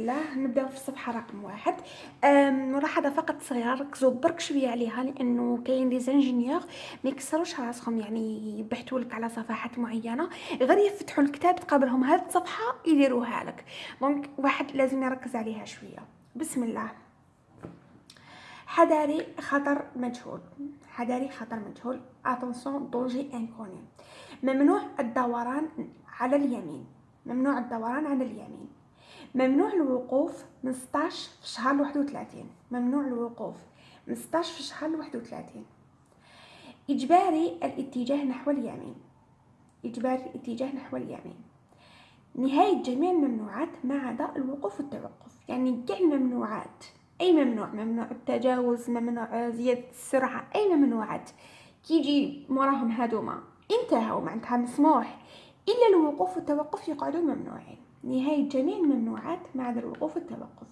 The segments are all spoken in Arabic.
الله نبداو في الصفحة رقم واحد. ملاحظة فقط صغيرة ركزوا برك شوية عليها لأنه كاين des ingénieurs ما يكسروش راسهم يعني يبحثوا لك على صفحات معينة. غير يفتحوا الكتاب تقابلهم هاد الصفحة يديروها لك. donc واحد لازم يركز عليها شوية. بسم الله. حذاري خطر مجهول. حذاري خطر مجهول. attention danger inconnu ممنوع الدوران على اليمين. ممنوع الدوران على اليمين. ممنوع الوقوف من 16 في شهر 31 ممنوع الوقوف من 16 في شهر 31 إجباري الاتجاه نحو اليمين. إجباري الاتجاه نحو اليمين. نهاية جميع الممنوعات ما عدا الوقوف والتوقف. يعني كاع الممنوعات أي ممنوع ممنوع التجاوز ممنوع زيادة السرعة أي ممنوعات. كيجي موراهم هادوما. انتهوا معناتها مسموح. إلا الوقوف والتوقف يقعدوا ممنوعين. نهاية جميع الممنوعات ما عدا الوقوف والتوقف.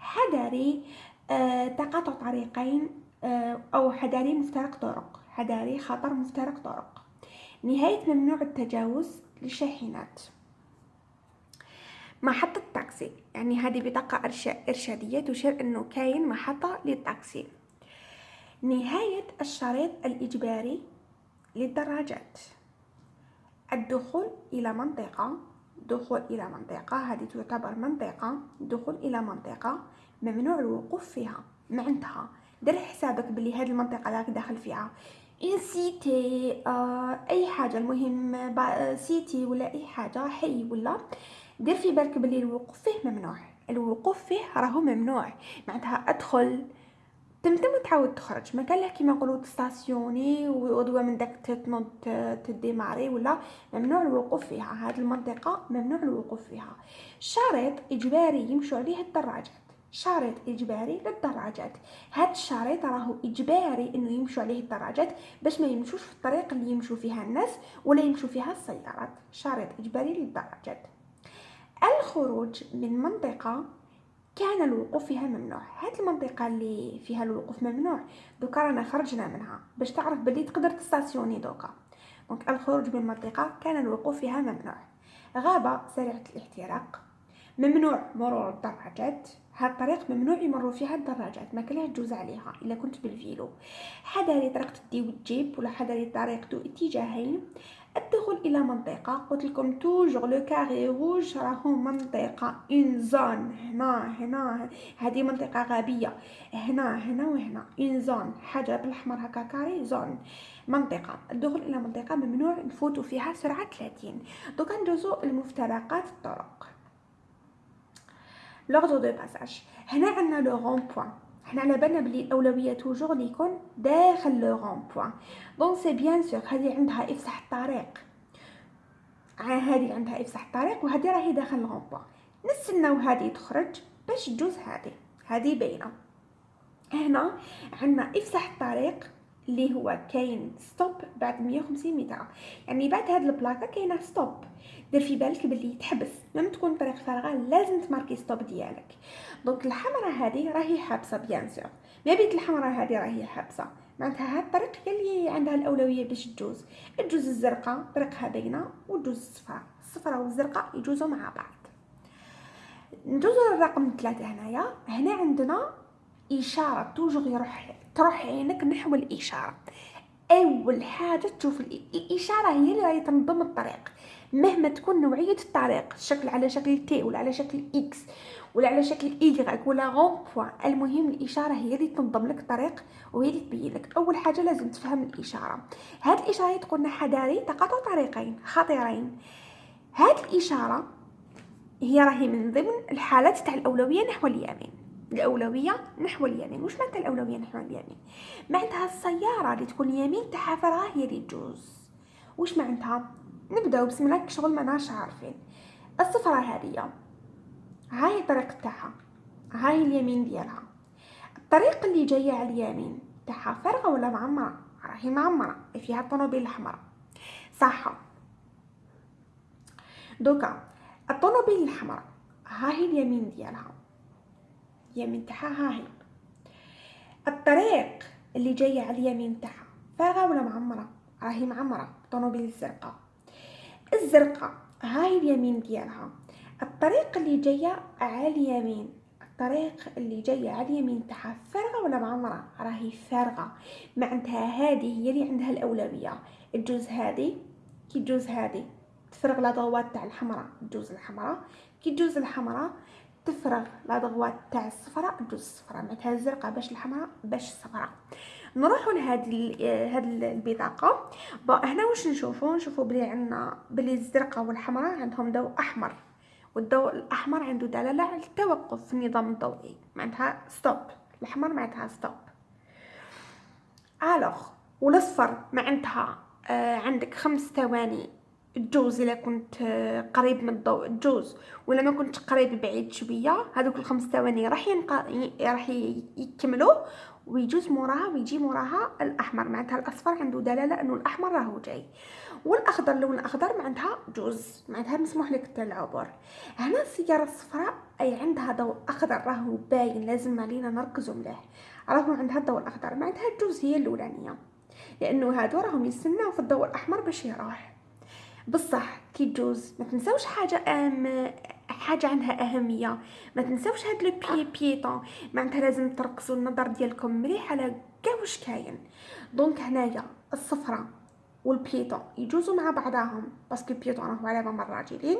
حذري آه تقاطع طريقين آه أو حذري مفترق طرق. حذري خطر مفترق طرق. نهاية ممنوع التجاوز للشاحنات. محطة تاكسي يعني هذه بطاقة إرشادية تشير أنه كاين محطة للتاكسي. نهاية الشريط الإجباري للدراجات. الدخول إلى منطقة دخول إلى منطقة. هذه تعتبر منطقة دخول إلى منطقة ممنوع الوقوف فيها معناتها دير حسابك بلي هذه المنطقة راك داخل فيها. إن سيتي آه أي حاجة المهم سيتي ولا أي حاجة حي ولا دير في بالك بلي الوقوف فيه ممنوع. الوقوف فيه راهو ممنوع. معناتها أدخل تمتم وتعاود تخرج. ما كان له كيما نقولوا تستاسيوني ودوا من داك تنوض تديماري ولا ممنوع الوقوف فيها. هذه المنطقة ممنوع الوقوف فيها. شريط إجباري يمشوا عليه الدراجات. شريط إجباري للدراجات. هذا الشريط راهو إجباري إنه يمشوا عليه الدراجات باش ما يمشوش في الطريق اللي يمشوا فيها الناس ولا يمشوا فيها السيارات. شريط إجباري للدراجات. الخروج من منطقة كان الوقوف فيها ممنوع. هاد المنطقة اللي فيها الوقوف ممنوع. donc رانا خرجنا منها باش تعرف بلي تقدر تستاسيوني دوكا. donc الخروج من المنطقة كان الوقوف فيها ممنوع. غابة سريعة الاحتراق. ممنوع مرور الدراجات هاد الطريق ممنوع يمروا فيها الدراجات ما كلها تجوز عليها إلا كنت بال vélo. حذري طريق تدي وتجيب ولا حذري طريق ذو اتجاهين. الدخول إلى منطقة قلت لكم toujours le carré rouge راهو منطقة une zone هنا هنا هذه منطقة غابية. هنا هنا وهنا. une zone حاجة بالأحمر هكا carré zone منطقة. الدخول إلى منطقة ممنوع نفوتوا فيها سرعة 30 donc ندوزو المفترقات الطرق. l'ordre de passage هنا عندنا le rond-point حنا على بالنا بلي الاولويه toujours لي يكون داخل le rond-point donc c'est bien sûr هذه عندها افسح الطريق هذه عندها افسح الطريق وهذه راهي داخل ال rond-point نستناو هذه تخرج باش تجوز هذه هذه باينه هنا عندنا افسح الطريق اللي هو كاين stop بعد 150 متر يعني بعد هاد ال plaque كاينة stop دير في بالك بلي تحبس تكون الطريق فارغه لازم تماركي stop ديالك. donc الحمراء هذه راهي حابسة bien sûr. ما بيت الحمراء هذه راهي حابسة. معناتها هاد الطريق هي اللي عندها الأولوية باش تجوز. تجوز الزرقاء طريقها باينه وتجوز الصفراء الصفراء والزرقاء يجوزوا مع بعض. ندوزو للرقم ثلاثة هنايا. هنا عندنا إشارة toujours يروح تروح عينك نحو الإشارة. أول حاجة تشوف الاشاره هي اللي راهي تنظم الطريق. مهما تكون نوعية الطريق شكل على شكل T ولا على شكل X ولا على شكل ايغريك ولا غون المهم الإشارة هي اللي تنظم لك الطريق وهي اللي تبين لك. أول حاجة لازم تفهم الإشارة. هاد الإشارة تقول لنا حذاري تقاطع طريقين خطيرين. هاد الإشارة هي راهي من ضمن الحالات تاع الأولوية نحو اليمين. الأولوية نحو اليمين. وش معناتها الأولوية نحو اليمين؟ معناتها السيارة اللي تكون اليمين تاعها هي اللي تجوز. وش معناتها؟ نبداو بسم الله شغل ما ناش عارفين الصفرة هذه هاي الطريق تاعها هاي اليمين ديالها. الطريق اللي جاية على اليمين تاعها فارغه ولا معمرة؟ راهي معمرة فيها الطوموبيل الحمراء صح. دوكا الطوموبيل الحمراء هاي اليمين ديالها. اليمين تاعها هاهي الطريق اللي جاية على اليمين تاعها فارغه ولا معمرة؟ راهي معمرة طوموبيل الزرقاء. الزرقاء. هاي اليمين ديالها. الطريق اللي جاية على اليمين. الطريق اللي جاية على اليمين تاعها فارغه ولا معمرة؟ راهي فارغه معناتها هذه هي اللي عندها الأولوية. الجوز هذه كي تجوز هذه تفرغ لا ضوات تاع الحمراء تجوز الحمراء. كي تجوز الحمراء تفرغ لا ضغوات تاع الصفراء تجوز الصفراء. معناتها الزرقاء باش الحمراء باش الصفراء. نروحوا لهذه هذه البطاقة. هنا واش نشوفوا نشوفوا بلي عندنا بلي الزرقاء والحمراء عندهم ضوء أحمر والضوء الأحمر عنده دلالة على التوقف في النظام الضوئي معناتها stop الأحمر معناتها stop ال rouge والأصفر معناتها آه عندك خمس ثواني. تجوز إلا كنت آه، قريب من الضوء تجوز ولا ما كنت قريب بعيد شوية هذوك الخمس ثواني راح ينق... راح يكملوا. ويجوز موراها ويجي موراها الأحمر معناتها الأصفر عنده دلالة إنه الأحمر راهو جاي. والأخضر لون اخضر معناتها جوز. معناتها مسموح لك العبور هنا السيارة الصفراء أي عندها ضوء أخضر راهو باين لازم علينا نركزوا مليح. راهو عندها الضوء الأخضر معناتها جوز هي الأولانية. لأنه هادو راهم يستناو في الضوء الأحمر باش يروح. بصح كي تجوز ما تنساوش حاجة أم حاجة عندها أهمية. ما تنساوش هاد le piéton معناتها لازم تركزوا النظر ديالكم مليح على كاع واش كاين. donc هنايا الصفرة وال piéton يجوزوا مع بعضهم. parce que ال piéton راهو على مام الراجلين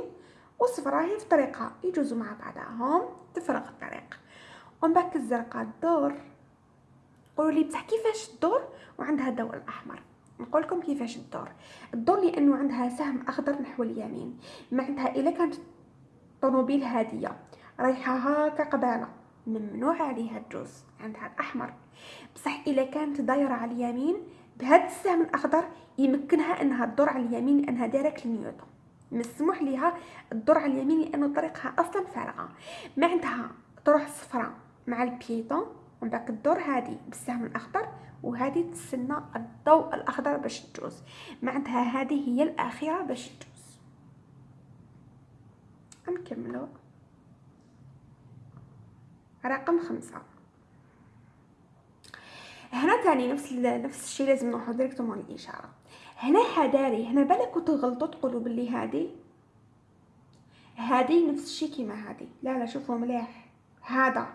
والصفرة هي في طريقها يجوزوا مع بعضهم. تفرغ الطريق. ومن بعد الزرقاء الدور. قولوا لي بصح كيفاش الدور وعندها الضوء الأحمر. نقول لكم كيفاش الدور. الدور لأنه عندها سهم أخضر نحو اليمين. معناتها إلا كانت طوموبيل هاديه رايحه هكا قباله ممنوع عليها الجوز. عندها الأحمر. بصح إلا كانت دايرة على اليمين بهذا السهم الأخضر يمكنها أنها تدور على اليمين لأنها دايركت لنيوتن مسموح ليها تدور على اليمين لأنه طريقها أصلا فارغة. معناتها تروح الصفراء مع البيتون ومن بعد الدور هذه بالسهم الأخضر وهذه تستنى الضوء الأخضر باش تجوز. معناتها هذه هي الأخيرة باش تجوز. نكملو رقم خمسة. هنا تاني نفس نفس الشيء لازم نروحو ديريكتومون الاشاره هنا حذاري هنا بالك تغلطوا تقولوا باللي هذه هذه نفس الشيء كيما هذه لا لا شوفوا مليح. هذا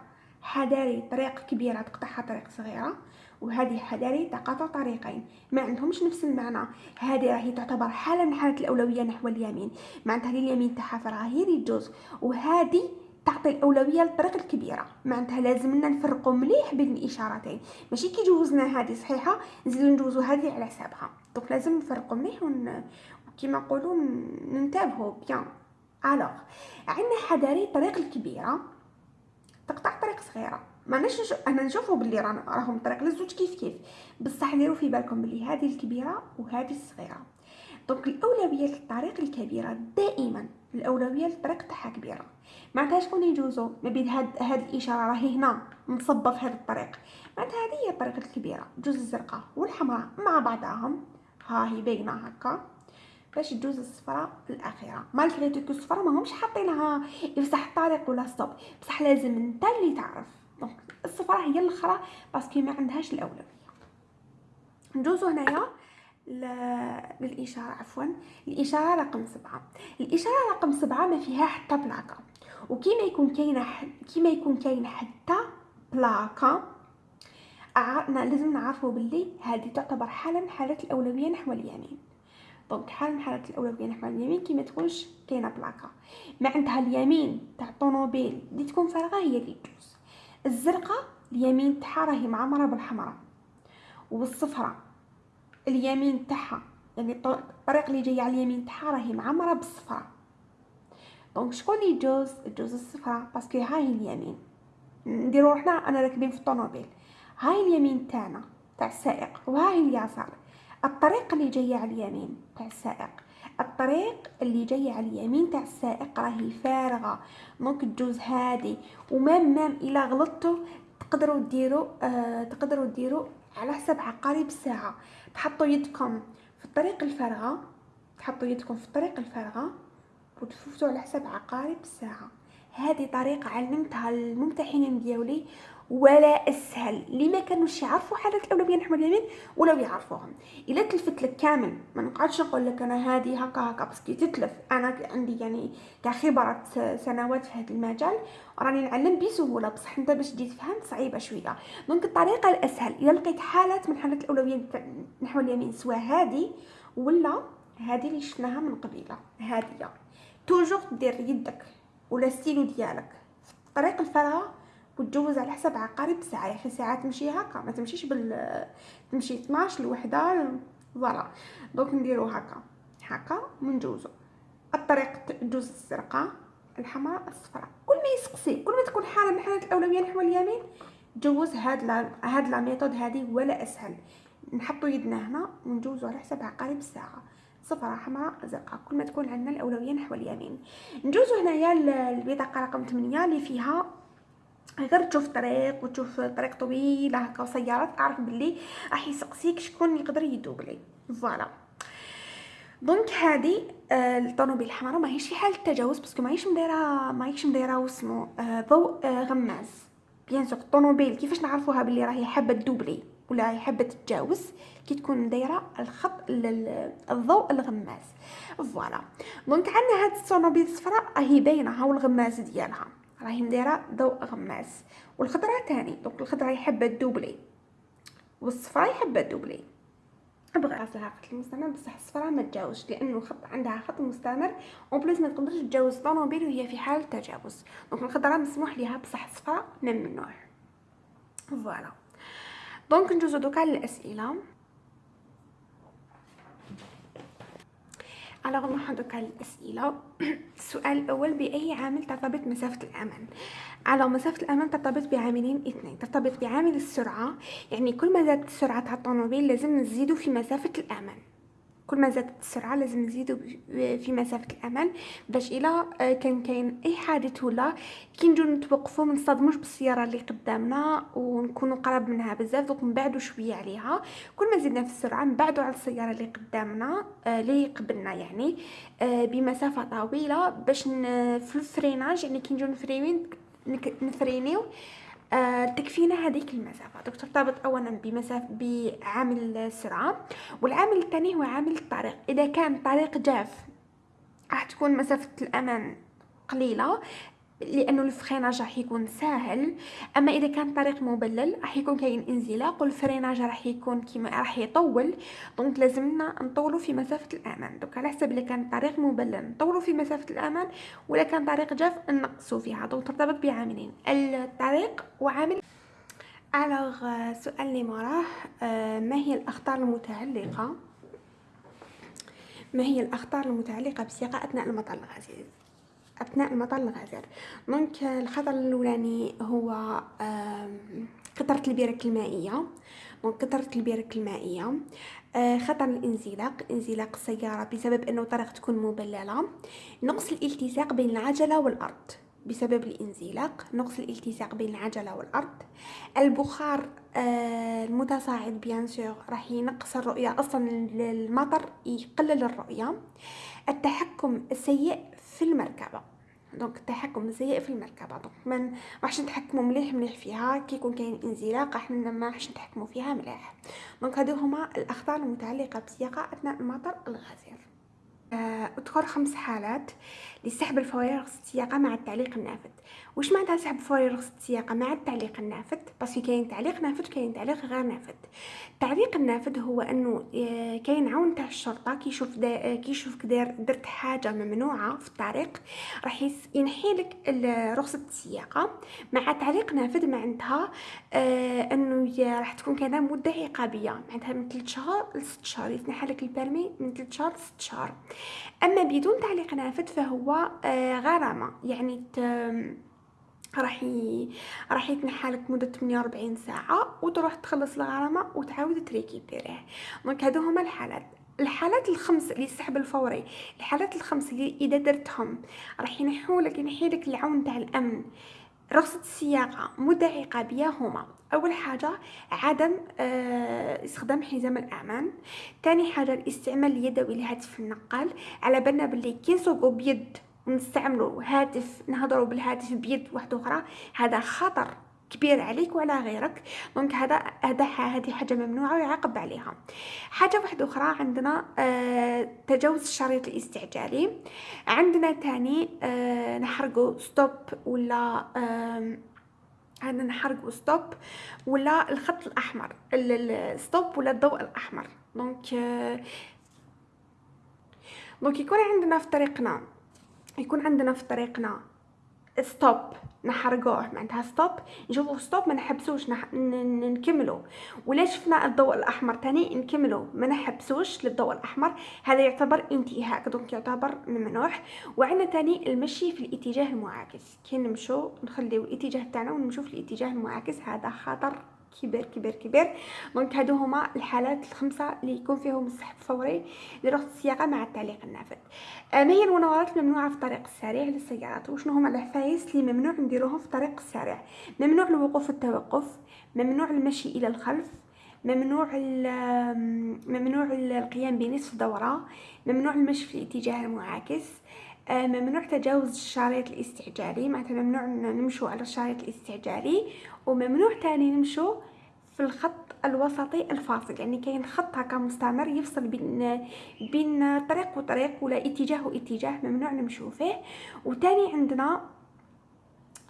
حذاري طريق كبيرة تقطعها طريق صغيرة. وهذه حذاري تقاطع طريقين. ما عندهمش نفس المعنى. هذه راهي تعتبر حالة من حالات الأولوية نحو اليمين. معناتها اليمين تاعها فراها هي اللي تجوز وهذه تعطي الأولوية للطريق الكبيرة. معناتها لازمنا نفرقوا مليح بين الإشارتين. ماشي كي جوزنا هذه صحيحة نزيدو نجوزو هذه على حسابها. دونك لازم نفرقوا مليح ون... كيما نقولوا ننتبهوا bien. alors عندنا حذاري الطريق الكبيرة. تقطع طريق صغيرة. ما نش أنا نشوفوا باللي راهم طريق للزوج كيف كيف. بصح ديروا في بالكم باللي هذه الكبيرة وهذه الصغيرة. donc الأولوية للطريق الكبيرة دائما الأولوية للطريق تاعها كبيرة. معناتها شكون يجوزو؟ ما بين هاد هاد الإشارة راهي هنا مصبة في هذا الطريق. معناتها هذه هي الطريق الكبيرة جوز الزرقاء والحمراء مع بعضهم. ها هي باينة هكا. باش تجوز الصفراء الأخيرة. malgré tout الصفراء ماهمش حاطينها. يفسح الطريق ولا stop بصح لازم انت اللي تعرف. donc الصفراء هي الأخرى parce que ما عندهاش الأولوية. ندوزو هنايا للإشارة عفوا. الإشارة رقم سبعة. الإشارة رقم سبعة ما فيها حتى plaque. وكيما يكون كاينة كيما يكون كاين حتى plaque لازم نعرفوا باللي هذه تعتبر حالة من حالات الأولوية نحو اليمين. donc حال من حالات الأولوية نحو اليمين كي ما تكونش كاينة plaque. ما عندها اليمين تاع الطوموبيل اللي تكون فارغة هي اللي تجوز الزرقاء اليمين تاعها راهي معمرة بالحمراء والصفراء اليمين تاعها يعني الطريق اللي جاي على اليمين تاعها راهي معمرة بالصفراء. donc شكون اللي يجوز؟ يجوز الصفراء parce que هاي اليمين. نديرو روحنا أنا راكبين في الطوموبيل. هاي اليمين تاعنا تاع السائق وهاي اليسار. الطريق اللي جاية على اليمين تاع السائق الطريق اللي جاي على اليمين تاع السائق راهي فارغة. ممكن تجوز هادي. ومام مام إلا غلطتوا تقدروا ديروا آه تقدروا ديروا على حسب عقارب الساعة تحطوا يدكم في الطريق الفارغة تحطوا يدكم في الطريق الفارغة وتفوتوا على حسب عقارب الساعة هذه طريقة علمتها الممتحنين ديالي. ولا أسهل. اللي ما كانوش يعرفوا حالات الاولويه نحو اليمين ولو يعرفوهم إلا تلفت لك كامل. ما نقعدش نقول لك أنا هذه هكا هكا بس كي تتلف. أنا عندي يعني كخبره سنوات في هذا المجال راني نعلم بسهولة. بصح أنت باش تجي تفهم صعيبة شوية. دونك الطريقة الأسهل. اذا لقيت حالات من حالات الاولويه نحو اليمين سواء هذه ولا هذه اللي شفناها من قبيلة. هذه toujours دير يدك ولا ستيلو ديالك في طريق الفراغ وتجوز على حسب عقارب الساعة يا أخي ساعات تمشي هكا ما تمشيش بال تمشي 12 لوحده voilà donc نديرو هكا. هكا ونجوزو. الطريق تجوز الزرقاء الحمراء الصفراء. كل ما يسقسي كل ما تكون حالة من حالات الأولوية نحو اليمين جوز هاد لا هاد la méthode هذه ولا أسهل. نحطو يدنا هنا ونجوزو على حسب عقارب الساعة صفراء حمراء زرقاء. كل ما تكون عندنا الأولوية نحو اليمين. نجوزو هنايا البطاقه رقم 8 اللي فيها غير تشوف طريق وتشوف طريق طويله هكا وسيارات تعرف باللي راح يسقسيك شكون يقدر يدوبلي voilà. donc هذه آه الطوموبيل الحمراء ماهيش في حال التجاوز parce que ماهيش مدايره ماهيش مدايره واسمو آه ضوء آه غماز. bien sûr الطوموبيل كيفاش نعرفوها باللي راهي حابة تدوبلي ولا راهي حابة تتجاوز؟ كي تكون دايره الخط الضوء الغماز. voilà. donc عندنا هاد الطوموبيل الصفراء راهي باينة هاو الغماز ديالها. راهي مدايره ضوء غماز والخضراء تاني donc الخضراء تحب تدوبلي والصفراء تحب تدوبلي. أبغى لها خط المستمر بصح الصفراء ما تجاوزش لأنه خط عندها خط مستمر en plus ما تقدرش تجاوز طوموبيل وهي في حال تجاوز. donc الخضراء مسموح ليها بصح الصفراء ممنوع voilà. donc ندوزو دوكا للأسئلة. على نروح دوكا للأسئلة السؤال الأول بأي عامل ترتبط مسافة الأمان على مسافة الأمان ترتبط بعاملين اثنين ترتبط بعامل السرعة يعني كل ما زادت سرعة الطوموبيل لازم نزيدو في مسافة الأمان كل ما زادت السرعة لازم نزيدو في مسافة الامان باش إلا آه، كان كاين أي حادث ولا كي نجو نتوقفو ما نصطدموش بالسيارة اللي قدامنا ونكونوا قرب منها بزاف دوك نبعدو شوية عليها. كل ما زدنا في السرعة نبعدو على السيارة اللي قدامنا آه، اللي قبلنا يعني آه، بمسافة طويلة باش في ال freinage يعني كي نجو نفريوين نفرينيو تكفينا هذيك المسافة. دكتور ترتبط اولا بمسافه بعامل السرعة والعامل الثاني هو عامل الطريق. إذا كان الطريق جاف راح تكون مسافة الامان قليلة. لأنه ال freinage راح يكون ساهل أما إذا كان الطريق مبلل راح يكون كاين انزلاق وال freinage راح يكون كيما راح يطول. donc لازمنا نطولوا في مسافة الامان دوك على حسب إذا كان الطريق مبلل نطولوا في مسافة الامان ولا كان طريق جاف نقصوا فيها. donc ترتبط بعاملين الطريق وعامل. alors السؤال اللي موراه آه، ما هي الأخطار المتعلقة؟ ما هي الأخطار المتعلقة بالسياقه أثناء المطر الغزير؟ أثناء المطر الغزير donc الخطر الأولاني هو خطر البرك المائية. donc خطر البرك المائية. آه، خطر الانزلاق. انزلاق السيارة بسبب أنه الطريق تكون مبللة. نقص الالتصاق بين العجلة والأرض بسبب الانزلاق. نقص الالتصاق بين العجلة والأرض. البخار آه المتصاعد bien sûr راح ينقص الرؤية. أصلا المطر يقلل الرؤية. التحكم السيء في المركبة. donc التحكم سيء في المركبة. donc ما راحش نتحكموا مليح مليح فيها. كي يكون كاين انزلاق إحنا ما راحش نتحكموا فيها مليح. donc هادو هما الأخطار المتعلقة بالسياقه أثناء المطر الغزير. آه، أذكر خمس حالات لسحب الفوري رخصة السياقة مع التعليق النافذ. واش معناتها سحب الفوري رخصة السياقة مع التعليق النافذ؟ parce que كاين تعليق نافذ كاين تعليق غير نافذ. التعليق النافذ هو إنه آه، كاين عون تاع الشرطة كيشوف دا كيشوفك دار درت حاجة ممنوعة في الطريق راح ينحي لك رخصة السياقة مع تعليق نافذ معناتها آه إنه راح تكون كذا مدة عقابية. معناتها من 3 شهور ل 6 شهور يتنحى لك ال permis من 3 شهور ل 6 شهور أما بدون تعليق نافذ فهو آه غرامة. يعني راح. راح يتنحى لك مده 48 ساعة وتروح تخلص الغرامة وتعاود تريكيبيريه donc هادو هما الحالات. الحالات الخمس اللي السحب الفوري الحالات الخمس اللي إذا درتهم راح ينحولك ينحيلك العون تاع الأمن. رخصة السياقة مدة عقابية هما أول حاجة عدم آه استخدام حزام الأمان. تاني حاجة الاستعمال اليدوي لهاتف النقال على بالنا بلي كي نسوقو بيد ونستعملو هاتف نهضرو بالهاتف بيد واحدة أخرى هذا خطر. كبير عليك وعلى غيرك. donc هذا هذا هذه حاجة ممنوعة ويعاقب عليها. حاجة واحدة أخرى عندنا آه تجاوز الشريط الاستعجالي. عندنا تاني آه نحرقو stop ولا آه عندنا نحرقو stop ولا الخط الأحمر ال stop ولا الضوء الأحمر. donc آه donc يكون عندنا في طريقنا يكون عندنا في طريقنا stop نحرقوه معناتها stop نشوفو stop ما نحبسوش. نح... نكملو ولا شفنا الضوء الأحمر تاني؟ نكملو ما نحبسوش للضوء الأحمر. هذا يعتبر انتهاك donc يعتبر ممنوع وعندنا تاني المشي في الاتجاه المعاكس. كي نمشو نخليو الاتجاه تاعنا ونمشو في الاتجاه المعاكس. هذا خطر. كبير كبير كبير donc هادو هما الحالات الخمسة اللي يكون فيهم السحب فوري لرخص السياقه مع التعليق النافذ. آه، ما هي المناورات الممنوعة في الطريق السريع للسيارات؟ وشنو هما الحفايس اللي ممنوع نديروهم في الطريق السريع؟ ممنوع الوقوف التوقف ممنوع المشي إلى الخلف ممنوع ممنوع القيام بنصف دورة ممنوع المشي في الاتجاه المعاكس آه، ممنوع تجاوز الشريط الاستعجالي معناتها ممنوع نمشوا على الشريط الاستعجالي وممنوع تاني نمشوا في الخط الوسطي الفاصل يعني كاين خط هكا مستمر يفصل بين بين طريق وطريق ولا اتجاه واتجاه ممنوع نمشوا فيه. وتاني عندنا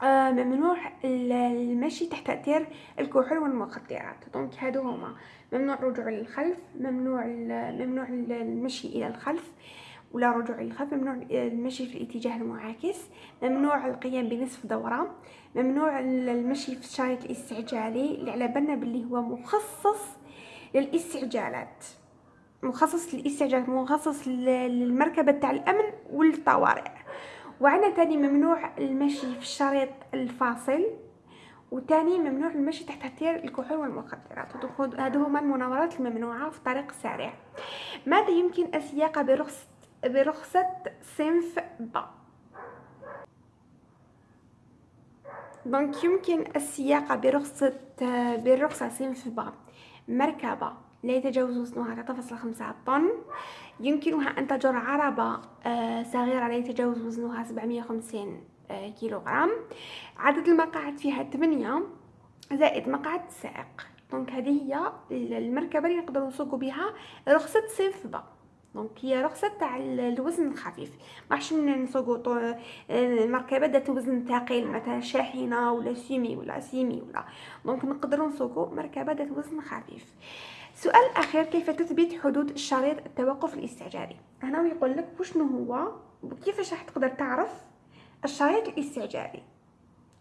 آه ممنوع المشي تحت تأثير الكحول والمخدرات. دونك هادو هما ممنوع الرجوع للخلف ممنوع ممنوع المشي إلى الخلف. ولا رجوع للخلف ممنوع المشي في الاتجاه المعاكس ممنوع القيام بنصف دورة ممنوع المشي في الشريط الاستعجالي اللي على بالنا باللي هو مخصص للاستعجالات. مخصص للاستعجالات مخصص للمركبة تاع الأمن والطوارئ. وعندنا تاني ممنوع المشي في الشريط الفاصل. وتاني ممنوع المشي تحت تأثير الكحول والمخدرات. هادو هما المناورات الممنوعة في الطريق السريع ماذا يمكن السياقة برخص برخصة صنف ب donc يمكن السياقة برخصة برخصة صنف ب مركبة لا يتجاوز وزنها 3.5 طن. يمكنها أن تجر عربة آه، صغيرة لا يتجاوز وزنها 750 آه، كيلوغرام. عدد المقاعد فيها 8 زائد مقعد سائق. donc هذه هي المركبة اللي نقدر نسوق بها رخصة صنف ب donc هي رخصة تاع الوزن الخفيف. راحش نسوقو المركبه ذات وزن ثقيل مثلا شاحنة ولا semi ولا semi ولا. donc نقدروا نسوقو مركبه ذات وزن خفيف. سؤال أخير كيف تثبت حدود الشريط التوقف الاستعجالي؟ هنا يقول لك وشنو هو وكيفاش راح تقدر تعرف الشريط الاستعجالي؟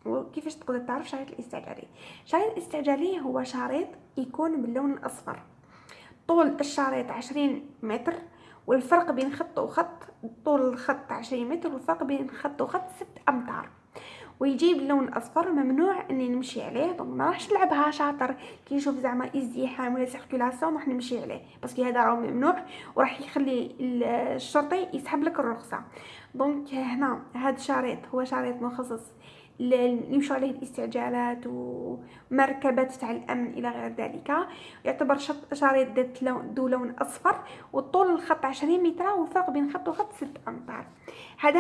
وكيفاش تقدر تعرف الشريط الاستعجالي؟ الشريط الاستعجالي هو شريط يكون باللون الأصفر. طول الشريط عشرين متر والفرق بين خط وخط طول الخط عشرين متر والفرق بين خط وخط ست أمتار. ويجيب اللون الأصفر ممنوع إني نمشي عليه donc ما راحش نلعبها شاطر. كي نشوف زعما ازدحام ولا circulation راح نمشي عليه parce que هذا راه ممنوع وراح يخلي الشرطي يسحب لك الرخصة. دونك هنا هذا الشريط هو شريط مخصص يمشوا عليه الاستعجالات ومركبات تاع الأمن إلى غير ذلك. يعتبر شريط ذات لون ذو لون أصفر وطول الخط عشرين متر والفرق بين خط وخط ست أمتار. هذا